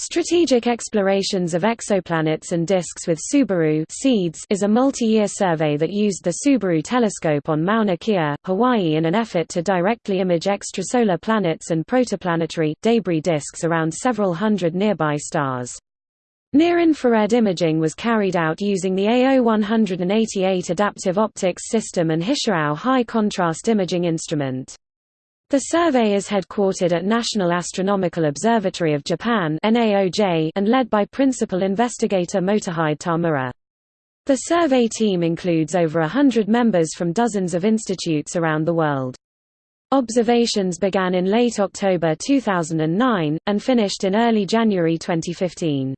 Strategic Explorations of Exoplanets and Disks with Subaru SEEDS is a multi-year survey that used the Subaru telescope on Mauna Kea, Hawaii in an effort to directly image extrasolar planets and protoplanetary, debris disks around several hundred nearby stars. Near-infrared imaging was carried out using the AO-188 adaptive optics system and HiCIAO high-contrast imaging instrument. The survey is headquartered at National Astronomical Observatory of Japan and led by principal investigator Motohide Tamura. The survey team includes over a hundred members from dozens of institutes around the world. Observations began in late October 2009, and finished in early January 2015.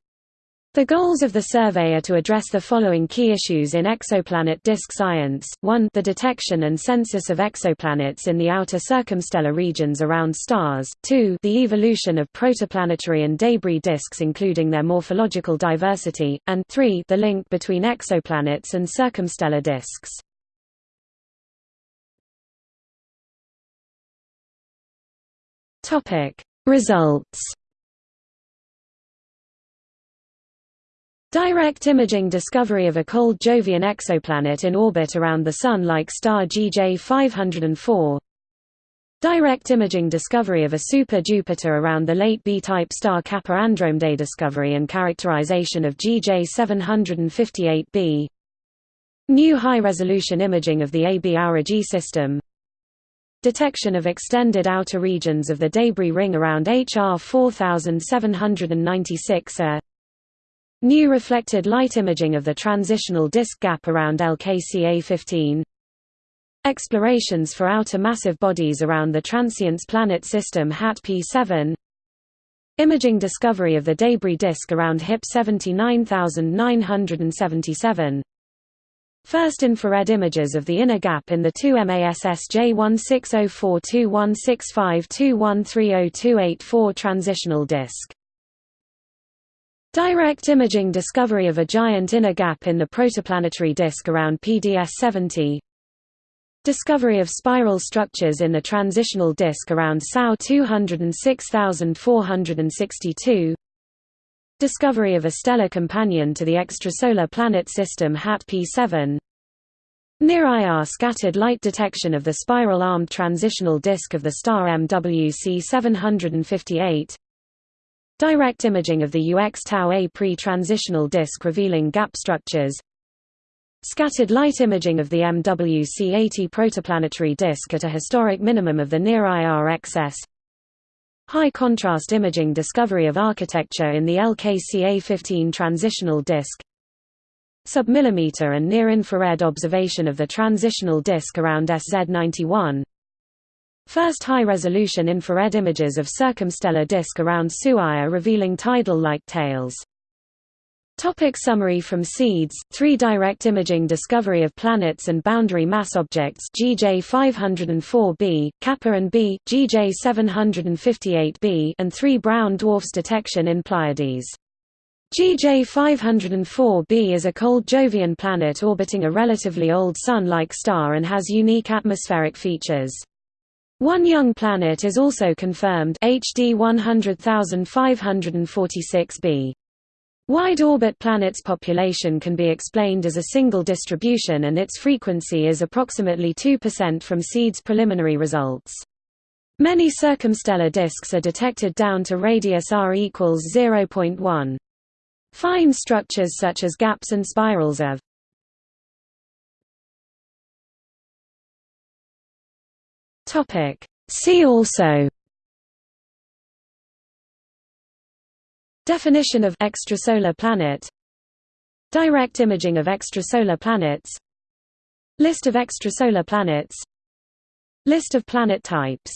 The goals of the survey are to address the following key issues in exoplanet disk science, 1 the detection and census of exoplanets in the outer circumstellar regions around stars, 2 the evolution of protoplanetary and debris disks including their morphological diversity, and 3 the link between exoplanets and circumstellar disks. Results Direct imaging discovery of a cold Jovian exoplanet in orbit around the Sun-like star GJ 504 Direct imaging discovery of a super-Jupiter around the late B-type star Kappa Andromedae discovery and characterization of GJ 758b New high-resolution imaging of the AB Aurigae system. Detection of extended outer regions of the debris ring around HR 4796 A New reflected light imaging of the transitional disk gap around LKCA 15 Explorations for outer massive bodies around the transiting planet system HAT P7 Imaging discovery of the debris disk around HIP 79977 First infrared images of the inner gap in the 2 MASS J1604216521302884 transitional disk Direct imaging discovery of a giant inner gap in the protoplanetary disk around PDS-70 Discovery of spiral structures in the transitional disk around SAO 206462 Discovery of a stellar companion to the extrasolar planet system HAT P7 Near-IR scattered light detection of the spiral-armed transitional disk of the star MWC 758 Direct imaging of the UX Tau A pre-transitional disk revealing gap structures. Scattered light imaging of the MWC-80 protoplanetary disk at a historic minimum of the near-IR excess High-contrast imaging discovery of architecture in the LKCA-15 transitional disk. Submillimeter and near-infrared observation of the transitional disk around SZ91 First high-resolution infrared images of circumstellar disk around SU Aur revealing tidal-like tails. Topic summary from SEEDS, 3 direct imaging discovery of planets and boundary mass objects GJ 504b, Kappa and b, GJ 758b and 3 brown dwarfs detection in Pleiades. GJ 504b is a cold Jovian planet orbiting a relatively old Sun-like star and has unique atmospheric features. One young planet is also confirmed HD 100546b. Wide-orbit planets population can be explained as a single distribution and its frequency is approximately 2% from SEEDS preliminary results. Many circumstellar disks are detected down to radius r equals 0.1. Fine structures such as gaps and spirals of Topic. See also Definition of extrasolar planet Direct imaging of extrasolar planets List of extrasolar planets List of planet types